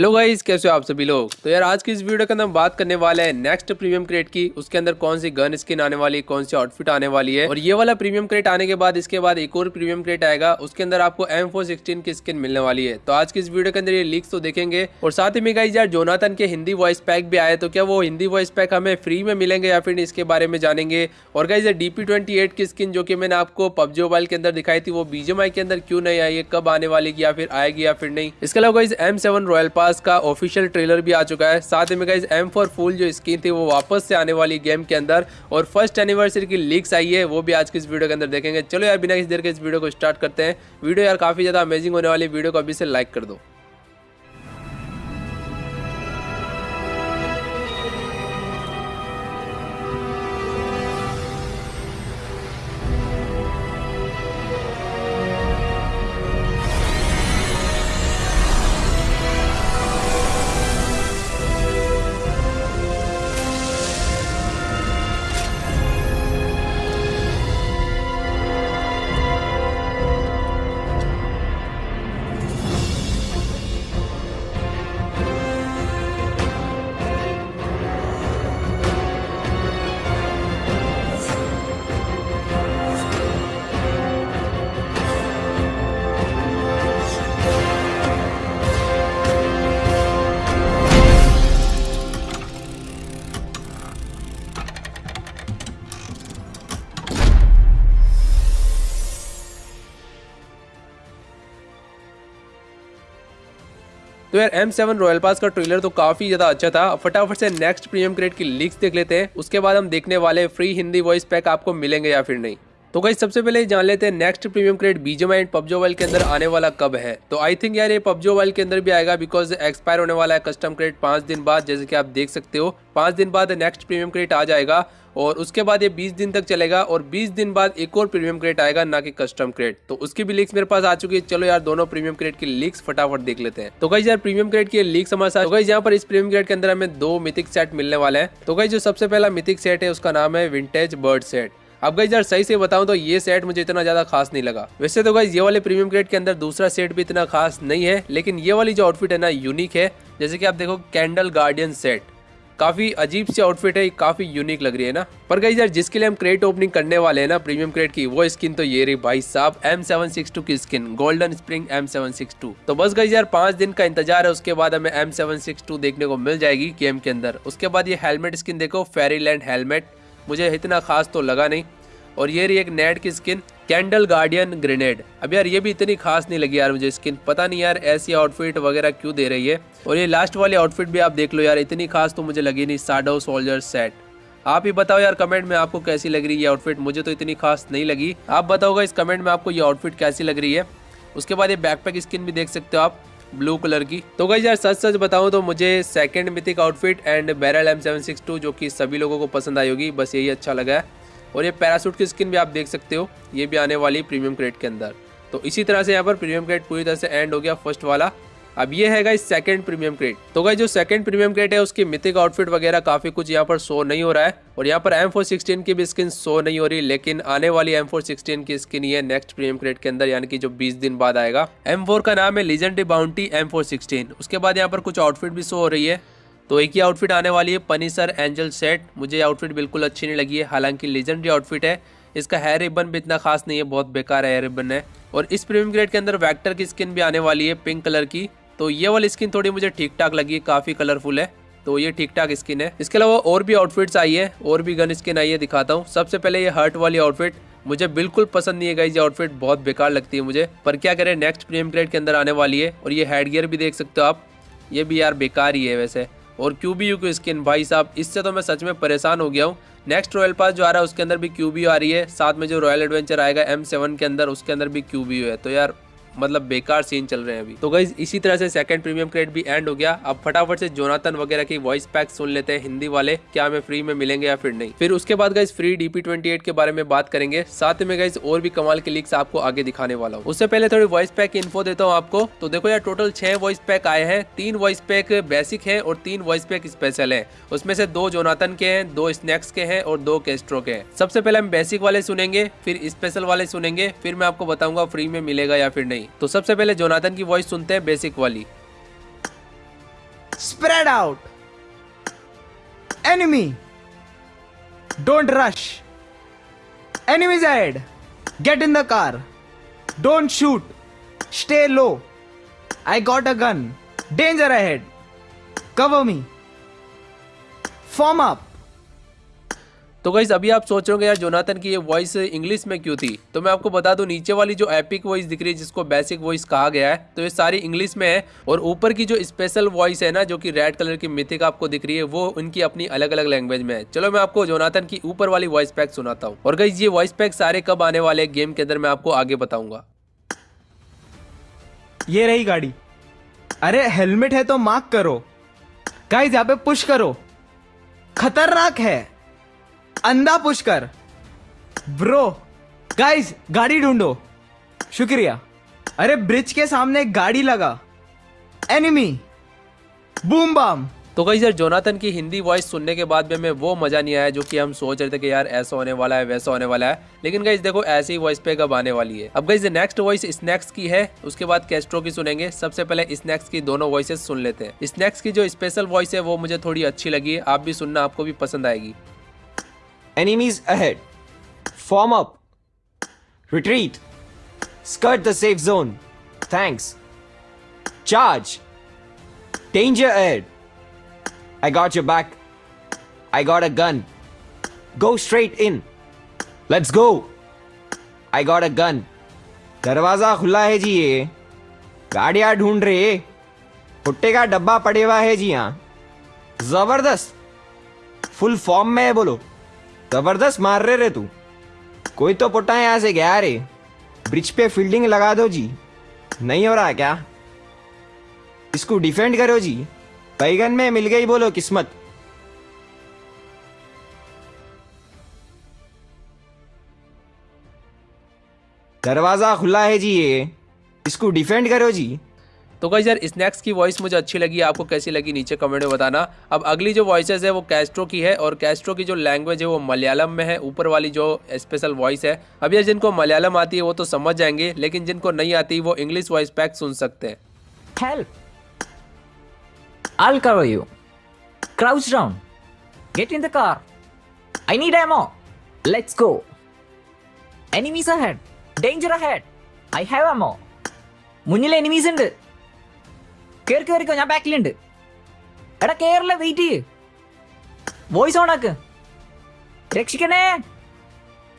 Hello guys कैसे हो आप सभी लोग? तो यार, आज की इस वीडियो के अंदर हम बात करने वाले हैं नेक्स्ट प्रीमियम क्रेट की। उसके अंदर कौन सी गन स्किन आने वाली है, कौन सी आउटफिट आने वाली है? और ये वाला प्रीमियम क्रेट आने के बाद, इसके बाद एक और प्रीमियम क्रेट आएगा। उसके अंदर आपको एम फोर सिक्सटीन की स्किन मिलने वाली है। तो आज की इस वीडियो के अंदर ये लीक्स तो देखेंगे। और साथ ही में गाइज़ यार जोनाथन के हिंदी वॉइस पैक भी आए तो क्या वो हिंदी वॉइस पैक हमें फ्री में मिलेंगे या फिर इसके बारे में जानेंगे? और गाइज़ डीपी ट्वेंटी एट की स्किन जो कि मैंने आपको पबजी मोबाइल के अंदर दिखाई थी, वो बीजेमआई के अंदर क्यों नहीं आई है? कब आने वाली या फिर आएगी या फिर नहीं? इसके अलावा guys M seven royal pass का ऑफिशियल ट्रेलर भी आ चुका है। साथ में गाइज़ एम फॉर फूल जो स्किन थी, वो वापस से आने वाली गेम के अंदर और फ़र्स्ट एनिवर्सरी की लीक्स आई है, वो भी आज की इस वीडियो के अंदर देखेंगे। चलो यार, बिना किसी देर के इस वीडियो को स्टार्ट करते हैं। वीडियो यार काफ़ी ज़्यादा अमेजिंग होने वाली वीडियो को अभी से लाइक कर दो। तो यार एम सेवन रॉयल पास का ट्रेलर तो काफ़ी ज़्यादा अच्छा था। फटाफट से नेक्स्ट प्रीमियम क्रेड की लीक्स देख लेते हैं। उसके बाद हम देखने वाले फ्री हिंदी वॉइस पैक आपको मिलेंगे या फिर नहीं। तो गई सबसे पहले जान लेते हैं next premium crate BGMI and PUBG while के अंदर आने वाला कब है। तो आई थिंक यार ये पबजो वाइल के अंदर भी आएगा बिकॉज़ एक्सपायर होने वाला है कस्टम क्रेड पाँच दिन बाद, जैसे कि आप देख सकते हो। पाँच दिन बाद नेक्स्ट प्रीमियम क्रेड आ जाएगा और उसके बाद ये 20 दिन तक चलेगा और 20 दिन बाद एक और प्रीमियम क्रेट आएगा, ना कि कस्टम क्रेट तो उसकी भी लीक्स मेरे पास आ चुकी है। चलो यार, दोनों प्रीमियम क्रेट की लीक्स फटाफट देख लेते हैं। तो गई यार प्रीमियम क्रेट की लीक्स हमारे साथ तो गई यहाँ पर इस प्रीमियम क्रेट के अंदर हमें दो मिथिक सेट मिलने वाले हैं। तो गई जो सबसे पहला मिथिक सेट है, उसका नाम है विंटेज बर्ड सेट अब गई यार सही से बताऊँ तो ये सेट मुझे इतना ज़्यादा खास नहीं लगा। वैसे तो गई ये वाले प्रीमियम ग्रेड के अंदर दूसरा सेट भी इतना खास नहीं है, लेकिन ये वाली जो आउटफिट है ना यूनिक है। जैसे कि आप देखो कैंडल गार्डियन सेट काफ़ी अजीब सी आउटफिट है, काफ़ी यूनिक लग रही है ना। पर गई यार जिसके लिए हम क्रेट ओपनिंग करने वाले हैं ना प्रीमियम क्रेट की, वो स्किन तो ये रही भाई साहब एम सेवन सिक्स टू की skin golden spring M seven six two तो बस गई यार पाँच दिन का इंतज़ार है, उसके बाद हमें एम सेवन सिक्स टू देखने को मिल जाएगी गेम के अंदर। उसके बाद ये हेलमेट स्किन देखो फेरीलैंड हेलमेट मुझे इतना खास तो लगा नहीं। और ये रही एक नेट की स्किन, कैंडल गार्डियन ग्रेनेड। अब यार ये भी इतनी खास नहीं लगी यार मुझे स्किन। पता नहीं यार ऐसी आउटफिट वगैरह क्यों दे रही है। और ये लास्ट वाली आउटफिट भी आप देख लो यार, इतनी खास तो मुझे लगी नहीं साडो सोल्जर सेट आप ही बताओ यार कमेंट में आपको कैसी लग रही है ये आउटफिट मुझे तो इतनी खास नहीं लगी। आप बताओगे इस कमेंट में आपको ये आउटफिट कैसी लग रही है? उसके बाद ये बैकपैक स्किन भी देख सकते हो आप। ब्लू कलर की। तो गई यार सच सच बताऊँ तो मुझे second mythic outfit and barrel M seven six two जो कि सभी लोगों को पसंद आई होगी, बस यही अच्छा लगा है। और ये पैरासूट की स्किन भी आप देख सकते हो, ये भी आने वाली प्रीमियम क्रेट के अंदर। तो इसी तरह से यहाँ पर प्रीमियम क्रेट पूरी तरह से एंड हो गया फ़र्स्ट वाला। अब ये है गाइस सेकंड प्रीमियम क्रेट तो गाइस जो सेकंड प्रीमियम क्रेट है, उसकी मिथिक आउटफिट वगैरह काफ़ी कुछ यहाँ पर शो नहीं हो रहा है और यहाँ पर एम की भी स्किन शो नहीं हो रही, लेकिन आने वाली एम की स्किन ये नेक्स्ट प्रीमियम क्रेट के अंदर, यानी कि जो 20 दिन बाद आएगा। एम का नाम है लीजेंडरी बाउंटी एम उसके बाद यहाँ पर कुछ आउटफिट भी शो हो रही है। तो एक ही आउटफिट आने वाली है पनीसर एंजल सेट मुझे आउटफिट बिल्कुल अच्छी नहीं लगी है, हालाँकि लेजेंडरी आउटफिट है। इसका हेयर रिबन भी इतना खास नहीं है, बहुत बेकार हेयर रिबन है। और इस प्रीमियम ग्रेड के अंदर वैक्टर की स्किन भी आने वाली है पिंक कलर की। तो ये वाली स्किन थोड़ी मुझे ठीक ठाक लगी, काफ़ी कलरफुल है। तो ये ठीक ठाक स्किन है। इसके अलावा और भी आउटफिट्स आई है, और भी गन स्किन आई है, दिखाता हूँ। सबसे पहले ये हर्ट वाली आउटफिट मुझे बिल्कुल पसंद नहीं है गई ये आउटफिट बहुत बेकार लगती है मुझे। पर क्या करें नेक्स्ट प्रीमियम ग्रेड के अंदर आने वाली है, और ये हेड गियर भी देख सकते हो आप। ये भी यार बेकार ही है वैसे। और क्यूबी की स्किन भाई साहब, इससे तो मैं सच में परेशान हो गया हूँ। नेक्स्ट रॉयल पास जो आ रहा है, उसके अंदर भी क्यूबी आ रही है। साथ में जो रॉयल एडवेंचर आएगा एम सेवन के अंदर, उसके अंदर भी क्यूबी है। तो यार मतलब बेकार सीन चल रहे हैं अभी। तो गई इसी तरह से सेकंड प्रीमियम क्रेड भी एंड हो गया। अब फटाफट से जोनाथन वगैरह की वॉइस पैक सुन लेते हैं हिंदी वाले, क्या हमें फ्री में मिलेंगे या फिर नहीं। फिर उसके बाद गई फ्री डीपी ट्वेंटी के बारे में बात करेंगे। साथ में गई और भी कमाल के लीक्स आपको आगे दिखाने वाला हूँ। उससे पहले थोड़ी वॉइस पैक इन्फो देता हूँ आपको। तो देखो यार टोटल छह वॉइस पैक आए हैं। तीन वॉइस पैक बेसिक है और तीन वॉइस पैक स्पेशल है। उसमें से दो जोनाथन के हैं, दो स्नैक्स के हैं और दो केस्ट्रो के हैं। सबसे पहले हम बेसिक वाले सुनेंगे, फिर स्पेशल वाले सुनेंगे, फिर मैं आपको बताऊँगा फ्री में मिलेगा या फिर नहीं। नहीं तो सबसे पहले जोनाथन की वॉइस सुनते हैं बेसिक वाली। Spread out enemy don't rush enemies zed get in the car don't shoot stay low I got a gun danger ahead cover me form up तो गाइज़ अभी आप सोच रहे यार, जोनाथन की ये वॉइस इंग्लिश में क्यों थी? तो मैं आपको बता दूँ, नीचे वाली जो एपिक वॉइस दिख रही है, जिसको बेसिक वॉइस कहा गया है तो ये सारी इंग्लिश में है, और ऊपर की जो स्पेशल वॉइस है ना, जो कि रेड कलर की मिथिक आपको दिख रही है, वो उनकी अपनी अलग अलग लैंग्वेज में है। चलो, मैं आपको जोनाथन की ऊपर वाली वॉइस पैक सुनाता हूँ। और गाइज़ ये वॉइस पैक सारे कब आने वाले गेम के अंदर मैं आपको आगे बताऊँगा। ये रही गाड़ी। अरे हेलमेट है तो मार्क करो। गाइस यहाँ पे पुश करो। खतरनाक है। अंधा पुश कर। ब्रो गाइस गाड़ी ढूंढो। शुक्रिया। अरे ब्रिज के सामने गाड़ी लगा। एनिमी बूम बम तो कई यार जोनाथन की हिंदी वॉइस सुनने के बाद में हमें वो मज़ा नहीं आया, जो कि हम सोच रहे थे कि यार, ऐसा होने वाला है, वैसा होने वाला है। लेकिन गाइज़ देखो, ऐसी वॉइस पे कब आने वाली है। अब गाइज़ नेक्स्ट वॉइस स्नैक्स की है, उसके बाद कैस्ट्रो की सुनेंगे। सबसे पहले स्नैक्स की दोनों वॉइसेस सुन लेते हैं। स्नैक्स की जो स्पेशल वॉइस है, वो मुझे थोड़ी अच्छी लगी आप भी सुनना, आपको भी पसंद आएगी। Enemies ahead. Form up. Retreat. Skirt the safe zone. Thanks. Charge. Danger ahead. I got your back. I got a gun. Go straight in. Let's go. I got a gun. दरवाज़ा खुला है जी ये गाड़ियाँ ढूंढ रहे भुट्टे का डब्बा पड़े हुआ है जी यहाँ ज़बरदस्त फुल फॉर्म में है बोलो ज़बरदस्त मार रहे रे तू। कोई तो पुट्टा यहाँ से गया रे। ब्रिज पे फील्डिंग लगा दो जी। नहीं हो रहा क्या? इसको डिफेंड करो जी। बैगन में मिल गई बोलो किस्मत। दरवाज़ा खुला है जी ये। इसको डिफेंड करो जी। तो गाइस यार स्नैक्स की वॉइस मुझे अच्छी लगी आपको कैसी लगी नीचे कमेंट में बताना अब अगली जो वॉइसेस है वो कैस्ट्रो की है और कैस्ट्रो की जो लैंग्वेज है वो मलयालम में है ऊपर वाली जो स्पेशल वॉइस है अब यार जिनको मलयालम आती है वो तो समझ जाएंगे लेकिन जिनको नहीं आती वो इंग्लिश वॉइस पैक सुन सकते हैं Help! I'll cover you. Crouch down. Get in the car. I need ammo. Let's go. Enemies ahead. Danger ahead. I have ammo. മുന്നിൽ എനിമീസ് ഉണ്ട് കേറി കേറിക്കോ ഞാൻ ബാക്കിലുണ്ട് എടാ കേറില്ല വെയിറ്റ് ചെയ്യ് വോയിസ് ഓൺ ആക്ക് രക്ഷിക്കണേ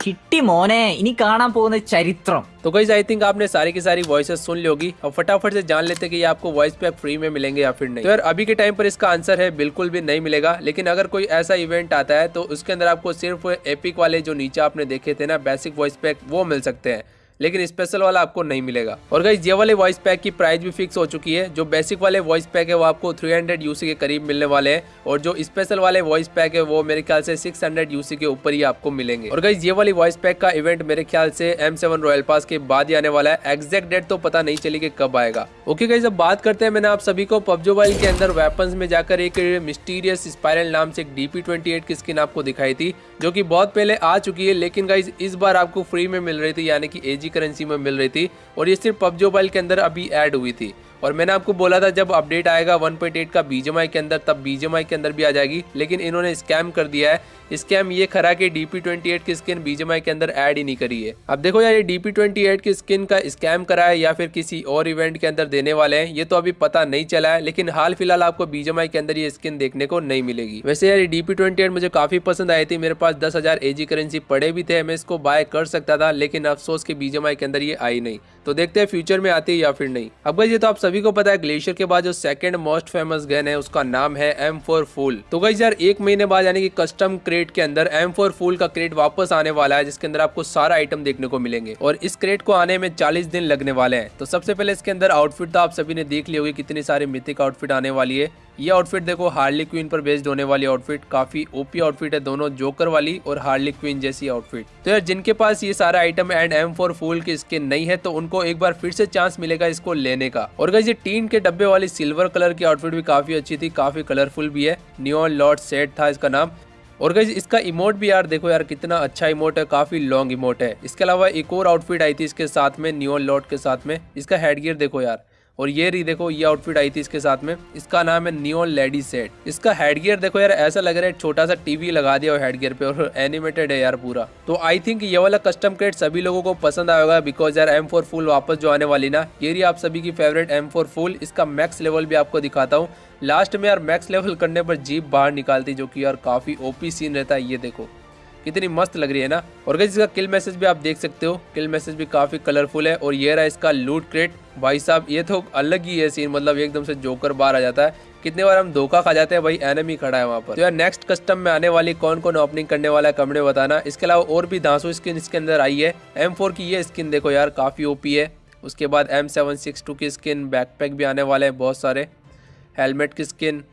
കിട്ടി മോനെ ഇനി കാണാൻ പോകുന്ന ചരിത്രം तो गाइज आई थिंक आपने सारी की सारी वॉइसेस सुन ली होगी अब फटाफट से जान लेते कि ये आपको वॉइस पैक फ्री में मिलेंगे या फिर नहीं तो यार अभी के टाइम पर इसका आंसर है बिल्कुल भी नहीं मिलेगा लेकिन अगर कोई ऐसा इवेंट आता है तो उसके अंदर आपको सिर्फ एपिक वाले जो नीचे आपने देखे थे ना बेसिक वॉइस पैक वो मिल सकते हैं लेकिन स्पेशल वाला आपको नहीं मिलेगा। और गाइज़ ये वाले वॉइस पैक की प्राइस भी फिक्स हो चुकी है। जो बेसिक वाले वॉइस पैक है, वो आपको 300 यूसी के करीब मिलने वाले हैं। और जो स्पेशल वाले वॉइस पैक है, वो मेरे ख्याल से 600 यूसी के ऊपर ही आपको मिलेंगे। और गाइज़ ये वाली वॉइस पैक का इवेंट मेरे ख्याल से एम रॉयल पास के बाद ही आने वाला है। एग्जैक्ट डेट तो पता नहीं चली कि कब आएगा। ओके गाइज़ अब बात करते हैं मैंने आप सभी को पब्जो वाइल के अंदर वेपन में जाकर एक मिस्टीरियस स्पायरल नाम से एक डीपी ट्वेंटी की स्किन आपको दिखाई थी, जो की बहुत पहले आ चुकी है। लेकिन गाइज़ इस बार आपको फ्री में मिल रही थी, यानी कि करेंसी में मिल रही थी और ये सिर्फ़ पबजी मोबाइल के अंदर अभी ऐड हुई थी। और मैंने आपको बोला था, जब अपडेट आएगा 1.8 का बीजेमआई के अंदर, तब बीजेमआई के अंदर भी आ जाएगी। लेकिन इन्होंने स्कैम कर दिया है। स्कैम ये खरा कि डीपी ट्वेंटी की स्किन बीजेमआई के अंदर ऐड ही नहीं करी है। अब देखो यार, ये डीपी ट्वेंटी की स्किन का स्कैम करा है या फिर किसी और इवेंट के अंदर देने वाले हैं, ये तो अभी पता नहीं चला है। लेकिन हाल फ़िलहाल आपको बीजेमआई के अंदर ये स्किन देखने को नहीं मिलेगी। वैसे यार डीपी ट्वेंटी मुझे काफ़ी पसंद आई थी। मेरे पास दस हज़ार एजी करेंसी पड़े भी थे, मैं इसको बाय कर सकता था, लेकिन अफसोस के बीजेमआई के अंदर ये आई नहीं। तो देखते हैं फ्यूचर में आती है या फिर नहीं। अब ये तो आप सभी को पता है, ग्लेशियर के बाद जो सेकंड मोस्ट फ़ेमस गन है, उसका नाम है एम फोर फूल तो गई यार, एक महीने बाद यानी कि कस्टम क्रेट के अंदर एम फोर फूल का क्रेट वापस आने वाला है, जिसके अंदर आपको सारा आइटम देखने को मिलेंगे। और इस क्रेट को आने में चालीस दिन लगने वाले हैं। तो सबसे पहले इसके अंदर आउटफिट तो आप सभी ने देख ली होगी कितनी सारी मिथिक आउटफिट आने वाली है। ये आउटफिट देखो हार्ली क्वीन पर बेस्ड होने वाली आउटफिट काफ़ी ओपी आउटफिट है दोनों जोकर वाली और हार्ली क्वीन जैसी आउटफिट तो यार, जिनके पास ये सारा item and M four fool की स्किन नहीं है तो उनको एक बार फिर से चांस मिलेगा इसको लेने का। और गाइस ये टीन के डब्बे वाली सिल्वर कलर की आउटफिट भी काफ़ी अच्छी थी, काफ़ी कलरफुल भी है। न्यून लॉर्ड सेट था इसका नाम। और गाइज़ इसका इमोट भी यार देखो यार, कितना अच्छा इमोट है, काफ़ी लॉन्ग इमोट है। इसके अलावा एक और आउटफिट आई थी इसके साथ में न्यून लॉर्ड के साथ में। इसका हेडगियर देखो यार। और ये रही देखो, ये आउटफिट आई थी इसके साथ में। इसका नाम है नियोन लेडी सेट इसका हेडगियर देखो यार, ऐसा लग रहा है छोटा सा टीवी लगा दिया हेडगियर पे और एनिमेटेड है यार पूरा। तो आई थिंक ये वाला कस्टम क्रेट सभी लोगों को पसंद आएगा बिकॉज़ यार एम फोर फुल वापस जो आने वाली ना, ये रही आप सभी की फेवरेट एम फोर फुल इसका मैक्स लेवल भी आपको दिखाता हूँ। लास्ट में यार मैक्स लेवल करने पर जीप बाहर निकालती, जो कि यार काफ़ी ओपी सीन रहता है, ये देखो। कितनी मस्त लग रही है ना। और गई इसका किल मैसेज भी आप देख सकते हो। किल मैसेज भी काफ़ी कलरफुल है। और ये रहा इसका लूट क्रेट भाई साहब, ये तो अलग ही है सीन मतलब एकदम से जोकर बाहर आ जाता है। कितने बार हम धोखा खा जाते हैं, भाई एनमी खड़ा है वहाँ पर। तो यार नेक्स्ट कस्टम में आने वाली कौन कौन ओपनिंग करने वाला है कमरे बताना। इसके अलावा और भी धांसू स्किन इसके अंदर आई है। एम की ये स्किन देखो यार, काफ़ी ओपी है। उसके बाद एम सेवन सिक्स टू की स्किन बैकपैक भी आने वाले हैं बहुत सारे। हेलमेट की स्किन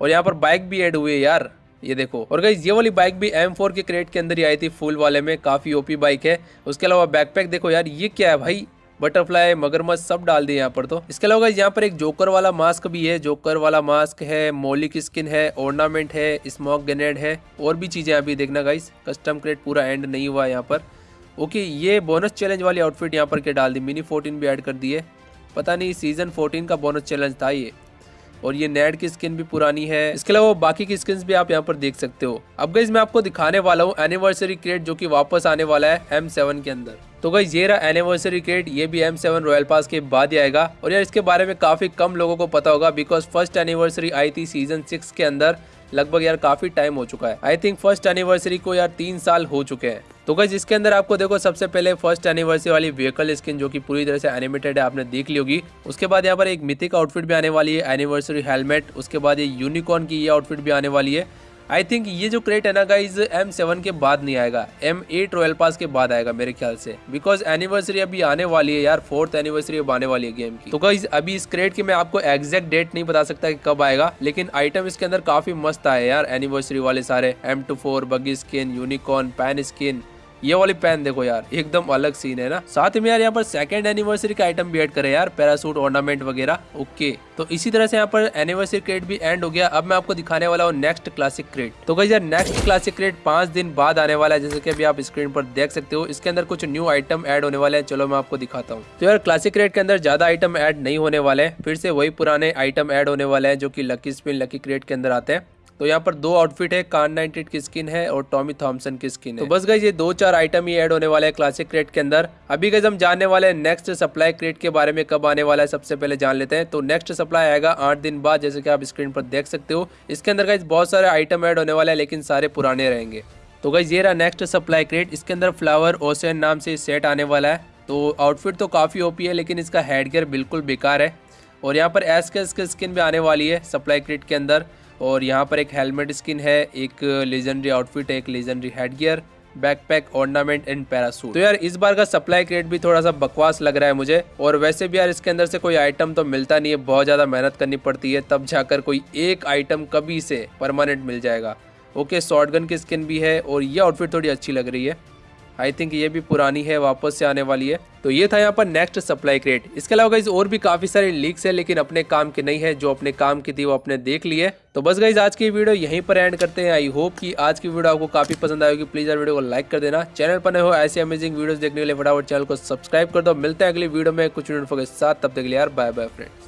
और यहाँ पर बाइक भी ऐड हुई है यार। ये देखो। और गई ये वाली बाइक भी M4 के क्रेट के अंदर ही आई थी फुल वाले में, काफ़ी ओपी बाइक है। उसके अलावा बैकपैक देखो यार, ये क्या है भाई? बटरफ्लाई मगरमच्छ, सब डाल दिए यहाँ पर तो। इसके अलावा यहाँ पर एक जोकर वाला मास्क भी है। जोकर वाला मास्क है मोली की स्किन है ऑर्नामेंट है स्मोक ग्रेनेड है, और भी चीज़ें अभी देखना गाइस कस्टम क्रेट पूरा एंड नहीं हुआ यहाँ पर। ओके ये बोनस चैलेंज वाली आउटफिट यहाँ पर क्या डाल दी। मिनी फोर्टीन भी ऐड कर दिए। पता नहीं सीज़न फोर्टीन का बोनस चैलेंज था ये। और ये नेट की स्किन भी पुरानी है। इसके अलावा बाकी की स्किन भी आप यहाँ पर देख सकते हो। अब गई मैं आपको दिखाने वाला हूँ एनिवर्सरी क्रेट जो की वापस आने वाला है एम के अंदर। तो गई ये रहा एनिवर्सरी क्रेट ये भी एम सेवन रॉयल पास के बाद ही आएगा। और यार, इसके बारे में काफ़ी कम लोगों को पता होगा बिकॉज़ फ़र्स्ट एनिवर्सरी आई थी सीज़न सिक्स के अंदर। लगभग यार काफ़ी टाइम हो चुका है। आई थिंक फ़र्स्ट एनिवर्सरी को यार तीन साल हो चुके हैं। तो गई इसके अंदर आपको देखो, सबसे पहले फ़र्स्ट एनिवर्सरी वाली व्हीकल स्किन जो कि पूरी तरह से एनिमेटेड है, आपने देख ली होगी। उसके बाद यहाँ पर एक मिथिक आउटफिट भी आने वाली है एनिवर्सरी हेलमेट उसके बाद ये यूनिकॉर्न की ये आउटफिट भी आने वाली है। आई थिंक ये जो क्रेट है ना गाइज़ एम सेवन के बाद नहीं आएगा. एम एट रॉयल पास के बाद आएगा मेरे ख्याल से. बिकॉज़ एनिवर्सरी अभी आने वाली है यार फोर्थ एनिवर्सरी अब आने वाली है गेम की. तो गाइज़ अभी इस क्रेट की मैं आपको एग्जैक्ट डेट नहीं बता सकता कि कब आएगा, लेकिन आइटम इसके अंदर काफ़ी मस्त आए यार एनिवर्सरी वाले सारे. M two four buggy skin unicorn pan skin ये वाली पेन देखो यार, एकदम अलग सीन है ना। साथ में यार यहाँ पर सेकंड एनिवर्सरी का आइटम भी एड करे यार पैरासूट ऑर्नामेंट वगैरह। ओके तो इसी तरह से यहाँ पर एनिवर्सरी क्रेट भी एंड हो गया। अब मैं आपको दिखाने वाला हूँ नेक्स्ट क्लासिक क्रेट तो गई यार नेक्स्ट क्लासिक क्रेट पाँच दिन बाद आने वाला है, जैसे की अभी आप स्क्रीन पर देख सकते हो। इसके अंदर कुछ न्यू आइटम एड होने वाले हैं। चलो मैं आपको दिखाता हूँ। तो यार क्लासिक क्रेट के अंदर ज़्यादा आइटम एड नहीं होने वाले हैं। फिर से वही पुराने आइटम एड होने वाले हैं, जो की लकी स्पिन लकी क्रेट के अंदर आते हैं। तो यहाँ पर दो आउटफिट है कान नाइनटेड की स्किन है और टॉमी थॉमसन की स्किन है। तो बस गई ये दो चार आइटम ही ऐड होने वाले हैं क्लासिक क्रेट के अंदर। अभी गई हम जानने वाले हैं नेक्स्ट सप्लाई क्रेट के बारे में कब आने वाला है सबसे पहले जान लेते हैं। तो नेक्स्ट सप्लाई आएगा आठ दिन बाद जैसे कि आप स्क्रीन पर देख सकते हो। इसके अंदर गई बहुत सारे आइटम ऐड होने वाले हैं लेकिन सारे पुराने रहेंगे। तो गई ये रहा नेक्स्ट सप्लाई क्रेट इसके अंदर फ्लावर ओसन नाम से सेट आने वाला है। तो आउटफिट तो काफ़ी ओपी है लेकिन इसका हेड बिल्कुल बेकार है। और यहाँ पर एस के स्किन भी आने वाली है सप्लाई क्रेट के अंदर। और यहाँ पर एक हेलमेट स्किन है, एक लेजेंडरी आउटफिट है, एक legendary headgear backpack ornament and parachute तो यार, इस बार का सप्लाई क्रेट भी थोड़ा सा बकवास लग रहा है मुझे और वैसे भी यार इसके अंदर से कोई आइटम तो मिलता नहीं है, बहुत ज़्यादा मेहनत करनी पड़ती है, तब जाकर कोई एक आइटम कभी से परमानेंट मिल जाएगा। ओके शॉर्ट की स्किन भी है और ये आउटफिट थोड़ी अच्छी लग रही है। आई थिंक ये भी पुरानी है, वापस से आने वाली है। तो ये था यहाँ पर नेक्स्ट सप्लाई क्रेट इसके अलावा गाइज़ और भी काफ़ी सारे लीक्स है, लेकिन अपने काम के नहीं है। जो अपने काम की थी, वो अपने देख लिए तो बस गाइज़ आज की वीडियो यहीं पर एंड करते हैं। आई होप कि आज की वीडियो आपको काफ़ी पसंद आएगी प्लीज़ यार वीडियो को लाइक कर देना। चैनल पर नए हो, ऐसे अमेजिंग वीडियो देखने के लिए फटाफट चैनल को सब्सक्राइब कर दो। मिलते हैं अगली वीडियो में कुछ के साथ। तब के लिए यार बाय बाय फ्रेंड्स